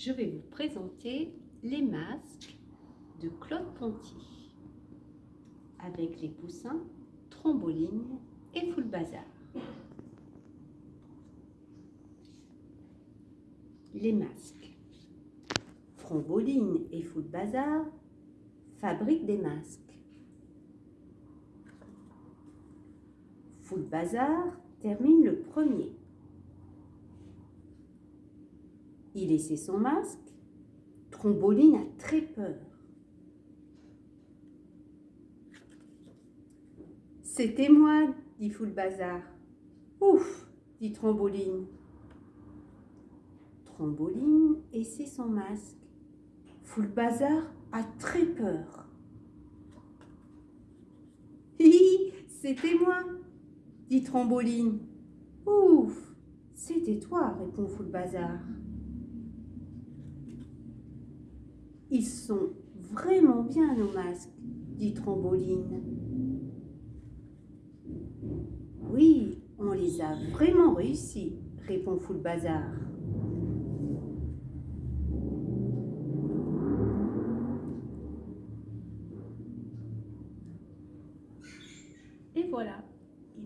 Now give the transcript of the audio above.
je vais vous présenter les masques de Claude Ponty avec les poussins Tromboline et Full Bazar. Les masques. Tromboline et Full Bazar fabriquent des masques. Full Bazar termine le premier. Il laissait son masque. Tromboline a très peur. C'était moi, dit Bazar. Ouf, dit Tromboline. Tromboline essaie son masque. Bazar a très peur. Hi, c'était moi, dit Tromboline. Ouf, c'était toi, répond Bazar. Ils sont vraiment bien nos masques, dit Tromboline. Oui, on les a vraiment réussis, répond Full Bazar. Et voilà,